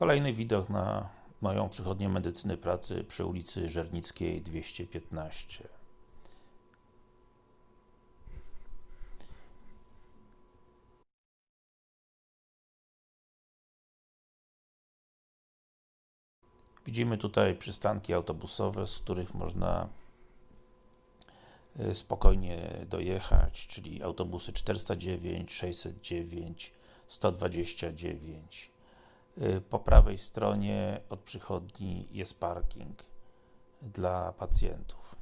Kolejny widok na moją przychodnię medycyny pracy przy ulicy Żernickiej 215. Widzimy tutaj przystanki autobusowe, z których można y, spokojnie dojechać, czyli autobusy 409, 609, 129. Y, Po prawej stronie od przychodni jest parking dla pacjentów.